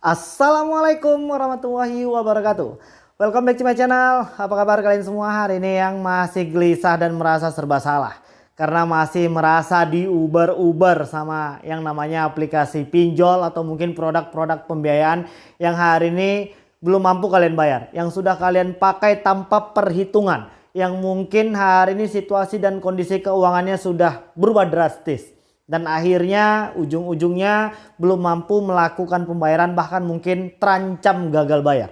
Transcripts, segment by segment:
Assalamualaikum warahmatullahi wabarakatuh. Welcome back to my channel. Apa kabar kalian semua hari ini yang masih gelisah dan merasa serba salah? Karena masih merasa diuber-uber sama yang namanya aplikasi pinjol Atau mungkin produk-produk pembiayaan yang hari ini belum mampu kalian bayar Yang sudah kalian pakai tanpa perhitungan Yang mungkin hari ini situasi dan kondisi keuangannya sudah berubah drastis dan akhirnya ujung-ujungnya belum mampu melakukan pembayaran bahkan mungkin terancam gagal bayar.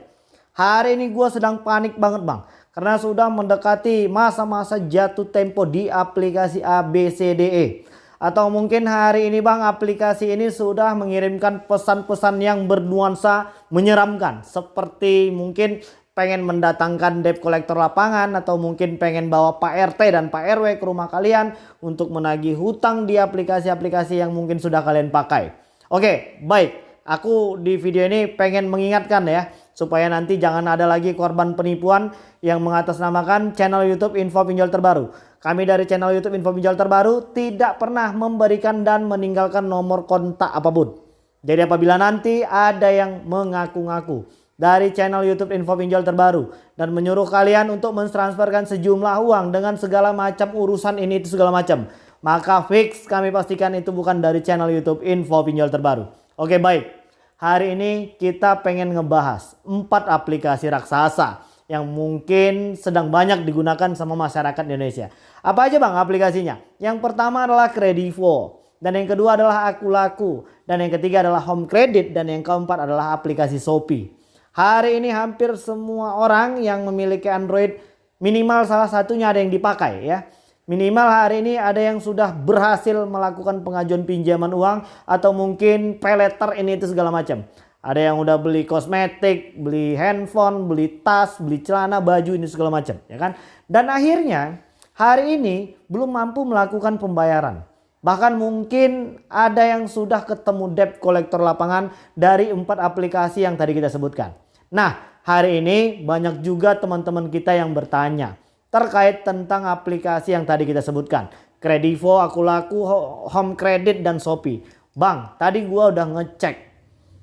Hari ini gue sedang panik banget bang karena sudah mendekati masa-masa jatuh tempo di aplikasi ABCDE. Atau mungkin hari ini bang aplikasi ini sudah mengirimkan pesan-pesan yang bernuansa menyeramkan. Seperti mungkin pengen mendatangkan debt collector lapangan atau mungkin pengen bawa Pak RT dan Pak RW ke rumah kalian untuk menagih hutang di aplikasi-aplikasi yang mungkin sudah kalian pakai. Oke, baik. Aku di video ini pengen mengingatkan ya supaya nanti jangan ada lagi korban penipuan yang mengatasnamakan channel YouTube Info Pinjol Terbaru. Kami dari channel YouTube Info Pinjol Terbaru tidak pernah memberikan dan meninggalkan nomor kontak apa pun. Jadi apabila nanti ada yang mengaku-ngaku dari channel YouTube Info Pinjol terbaru dan menyuruh kalian untuk mentransferkan sejumlah uang dengan segala macam urusan ini itu segala macam. Maka fix kami pastikan itu bukan dari channel YouTube Info Pinjol terbaru. Oke baik. Hari ini kita pengen ngebahas 4 aplikasi raksasa yang mungkin sedang banyak digunakan sama masyarakat Indonesia. Apa aja bang aplikasinya? Yang pertama adalah Kredivo. Dan yang kedua adalah Aku Laku. Dan yang ketiga adalah Home Credit. Dan yang keempat adalah aplikasi Shopee. Hari ini hampir semua orang yang memiliki Android minimal salah satunya ada yang dipakai ya. Minimal hari ini ada yang sudah berhasil melakukan pengajuan pinjaman uang atau mungkin pay letter ini itu segala macam. Ada yang udah beli kosmetik, beli handphone, beli tas, beli celana, baju ini segala macam ya kan. Dan akhirnya hari ini belum mampu melakukan pembayaran. Bahkan mungkin ada yang sudah ketemu debt kolektor lapangan dari empat aplikasi yang tadi kita sebutkan. Nah hari ini banyak juga teman-teman kita yang bertanya terkait tentang aplikasi yang tadi kita sebutkan. Kredivo, Akulaku, Home Credit, dan Shopee. Bang, tadi gua udah ngecek.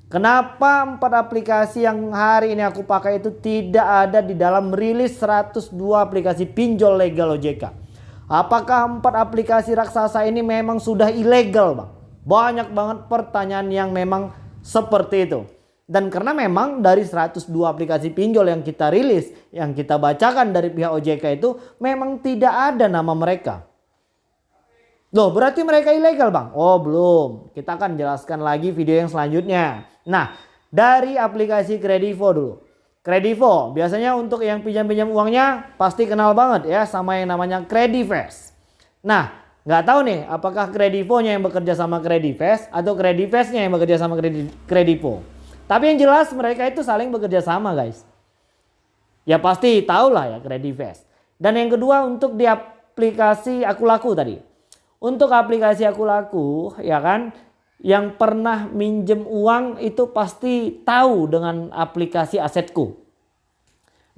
Kenapa empat aplikasi yang hari ini aku pakai itu tidak ada di dalam rilis 102 aplikasi pinjol legal OJK? Apakah empat aplikasi raksasa ini memang sudah ilegal bang? Banyak banget pertanyaan yang memang seperti itu. Dan karena memang dari 102 aplikasi pinjol yang kita rilis, yang kita bacakan dari pihak OJK itu memang tidak ada nama mereka. Loh berarti mereka ilegal bang? Oh belum, kita akan jelaskan lagi video yang selanjutnya. Nah dari aplikasi Kredivo dulu. Kredivo biasanya untuk yang pinjam-pinjam uangnya pasti kenal banget ya sama yang namanya Kredivest. Nah nggak tahu nih apakah Kredivo-nya yang bekerja sama Kredivest atau Kredivest-nya yang bekerja sama Kredivo. Tapi yang jelas mereka itu saling bekerja sama guys. Ya pasti tahu lah ya Credivest. Dan yang kedua untuk di aplikasi Aku Laku tadi. Untuk aplikasi Aku Laku ya kan yang pernah minjem uang itu pasti tahu dengan aplikasi Asetku.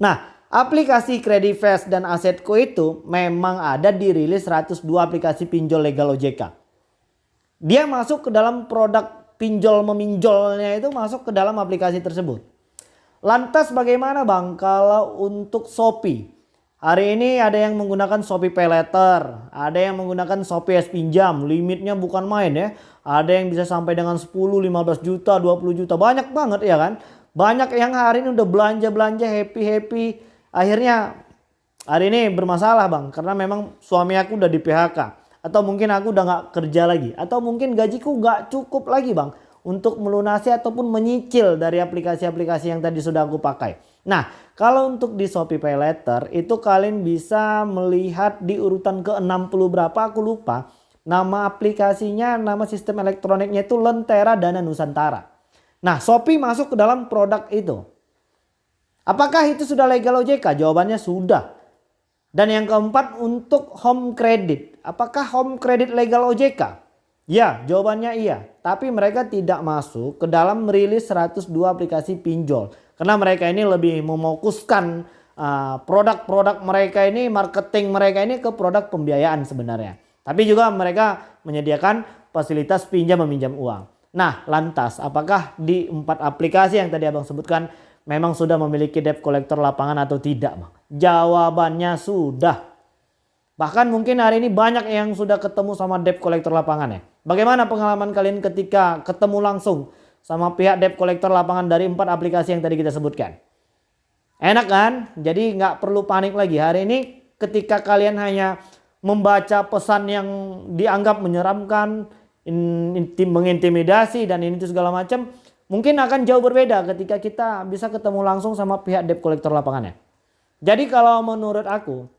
Nah aplikasi Credivest dan Asetku itu memang ada di rilis 102 aplikasi pinjol legal OJK. Dia masuk ke dalam produk pinjol meminjolnya itu masuk ke dalam aplikasi tersebut. Lantas bagaimana bang kalau untuk Shopee? Hari ini ada yang menggunakan Shopee Pay Letter, ada yang menggunakan Shopee S Pinjam, limitnya bukan main ya. Ada yang bisa sampai dengan 10, 15 juta, 20 juta, banyak banget ya kan. Banyak yang hari ini udah belanja-belanja happy-happy. Akhirnya hari ini bermasalah bang, karena memang suami aku udah di PHK atau mungkin aku udah nggak kerja lagi atau mungkin gajiku nggak cukup lagi bang untuk melunasi ataupun menyicil dari aplikasi-aplikasi yang tadi sudah aku pakai. Nah kalau untuk di Shopee Pay Later itu kalian bisa melihat di urutan ke 60 berapa aku lupa. Nama aplikasinya, nama sistem elektroniknya itu Lentera Dana Nusantara. Nah Shopee masuk ke dalam produk itu. Apakah itu sudah legal OJK? Jawabannya sudah. Dan yang keempat untuk home credit. Apakah home credit legal OJK? Ya jawabannya iya. Tapi mereka tidak masuk ke dalam merilis 102 aplikasi pinjol. Karena mereka ini lebih memokuskan uh, produk-produk uh, mereka ini, marketing mereka ini ke produk pembiayaan sebenarnya. Tapi juga mereka menyediakan fasilitas pinjam meminjam uang. Nah lantas apakah di empat aplikasi yang tadi abang sebutkan memang sudah memiliki debt collector lapangan atau tidak bang? Jawabannya sudah. Bahkan mungkin hari ini banyak yang sudah ketemu sama debt collector lapangan ya. Bagaimana pengalaman kalian ketika ketemu langsung sama pihak debt collector lapangan dari empat aplikasi yang tadi kita sebutkan? Enak kan? Jadi nggak perlu panik lagi. Hari ini ketika kalian hanya membaca pesan yang dianggap menyeramkan, mengintimidasi dan ini itu segala macam mungkin akan jauh berbeda ketika kita bisa ketemu langsung sama pihak debt collector lapangannya. Jadi kalau menurut aku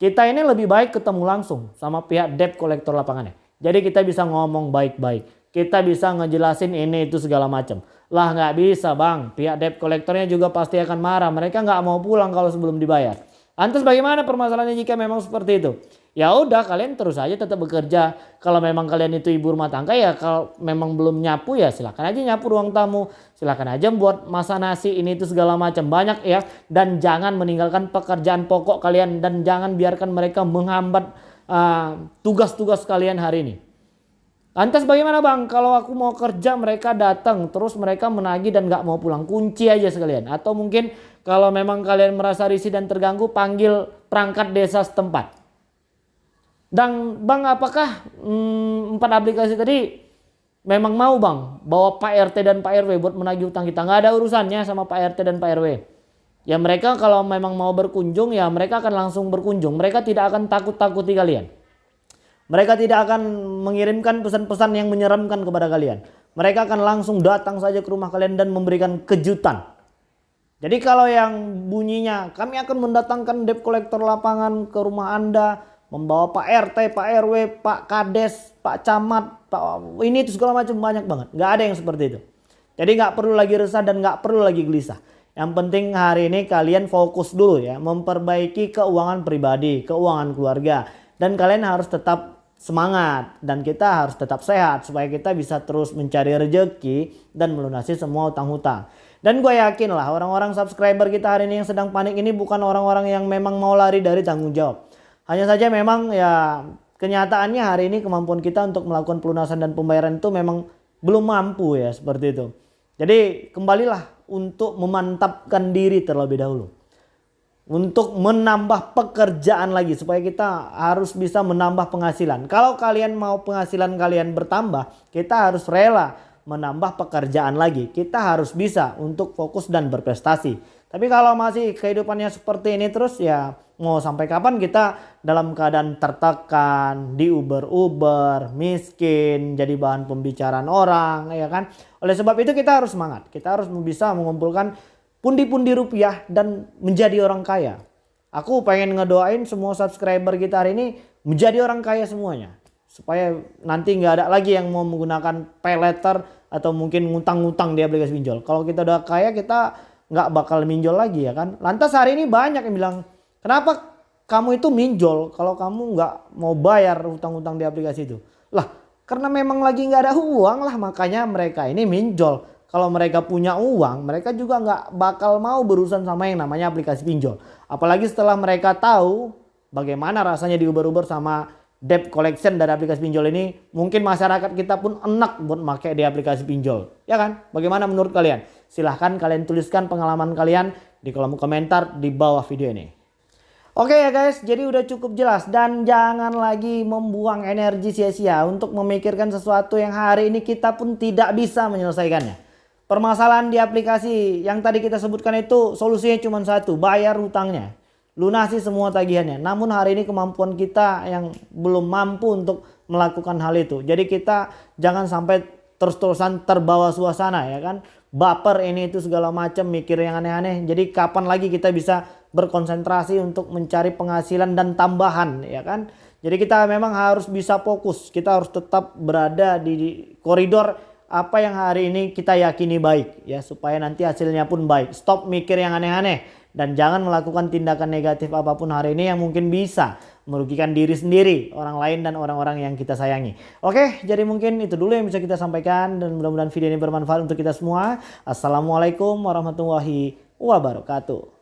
kita ini lebih baik ketemu langsung sama pihak debt collector lapangannya. Jadi kita bisa ngomong baik-baik. Kita bisa ngejelasin ini itu segala macam. Lah nggak bisa bang. Pihak debt collectornya juga pasti akan marah. Mereka nggak mau pulang kalau sebelum dibayar. Lantas bagaimana permasalahannya jika memang seperti itu? Ya udah kalian terus aja tetap bekerja. Kalau memang kalian itu ibu rumah tangga ya kalau memang belum nyapu ya silakan aja nyapu ruang tamu. Silakan aja buat masa nasi ini itu segala macam banyak ya. Dan jangan meninggalkan pekerjaan pokok kalian dan jangan biarkan mereka menghambat uh, tugas-tugas uh, kalian hari ini. Lantas bagaimana bang kalau aku mau kerja mereka datang terus mereka menagih dan gak mau pulang kunci aja sekalian atau mungkin kalau memang kalian merasa risih dan terganggu, panggil perangkat desa setempat. Dan bang apakah hmm, empat aplikasi tadi memang mau bang bawa Pak RT dan Pak RW buat menagih utang kita? Nggak ada urusannya sama Pak RT dan Pak RW. Ya mereka kalau memang mau berkunjung ya mereka akan langsung berkunjung. Mereka tidak akan takut-takuti kalian. Mereka tidak akan mengirimkan pesan-pesan yang menyeramkan kepada kalian. Mereka akan langsung datang saja ke rumah kalian dan memberikan kejutan. Jadi kalau yang bunyinya kami akan mendatangkan debt collector lapangan ke rumah Anda, membawa Pak RT, Pak RW, Pak Kades, Pak Camat, Pak ini itu segala macam banyak banget. Nggak ada yang seperti itu. Jadi nggak perlu lagi resah dan nggak perlu lagi gelisah. Yang penting hari ini kalian fokus dulu ya, memperbaiki keuangan pribadi, keuangan keluarga. Dan kalian harus tetap semangat dan kita harus tetap sehat supaya kita bisa terus mencari rejeki dan melunasi semua utang-hutang. Dan gue yakin lah orang-orang subscriber kita hari ini yang sedang panik ini bukan orang-orang yang memang mau lari dari tanggung jawab. Hanya saja memang ya kenyataannya hari ini kemampuan kita untuk melakukan pelunasan dan pembayaran itu memang belum mampu ya seperti itu. Jadi kembalilah untuk memantapkan diri terlebih dahulu. Untuk menambah pekerjaan lagi supaya kita harus bisa menambah penghasilan. Kalau kalian mau penghasilan kalian bertambah, kita harus rela menambah pekerjaan lagi. Kita harus bisa untuk fokus dan berprestasi. Tapi kalau masih kehidupannya seperti ini terus ya mau sampai kapan kita dalam keadaan tertekan, diuber-uber, miskin, jadi bahan pembicaraan orang ya kan. Oleh sebab itu kita harus semangat. Kita harus bisa mengumpulkan pundi-pundi rupiah dan menjadi orang kaya. Aku pengen ngedoain semua subscriber kita hari ini menjadi orang kaya semuanya supaya nanti nggak ada lagi yang mau menggunakan pay letter atau mungkin ngutang-ngutang di aplikasi pinjol. Kalau kita udah kaya kita nggak bakal minjol lagi ya kan. Lantas hari ini banyak yang bilang kenapa kamu itu minjol kalau kamu nggak mau bayar hutang-hutang di aplikasi itu. Lah karena memang lagi nggak ada uang lah makanya mereka ini minjol. Kalau mereka punya uang mereka juga nggak bakal mau berurusan sama yang namanya aplikasi pinjol. Apalagi setelah mereka tahu bagaimana rasanya diuber-uber sama debt collection dari aplikasi pinjol ini mungkin masyarakat kita pun enak buat pakai di aplikasi pinjol. Ya kan? Bagaimana menurut kalian? Silahkan kalian tuliskan pengalaman kalian di kolom komentar di bawah video ini. Oke ya guys, jadi udah cukup jelas. Dan jangan lagi membuang energi sia-sia untuk memikirkan sesuatu yang hari ini kita pun tidak bisa menyelesaikannya. Permasalahan di aplikasi yang tadi kita sebutkan itu solusinya cuma satu, bayar hutangnya lunasi semua tagihannya. Namun hari ini kemampuan kita yang belum mampu untuk melakukan hal itu. Jadi kita jangan sampai terus-terusan terbawa suasana ya kan. Baper ini itu segala macam mikir yang aneh-aneh. Jadi kapan lagi kita bisa berkonsentrasi untuk mencari penghasilan dan tambahan ya kan. Jadi kita memang harus bisa fokus. Kita harus tetap berada di koridor apa yang hari ini kita yakini baik ya supaya nanti hasilnya pun baik. Stop mikir yang aneh-aneh dan jangan melakukan tindakan negatif apa pun hari ini yang mungkin bisa merugikan diri sendiri, orang lain dan orang-orang yang kita sayangi. Oke, jadi mungkin itu dulu yang bisa kita sampaikan dan mudah-mudahan video ini bermanfaat untuk kita semua. Assalamualaikum warahmatullahi wabarakatuh.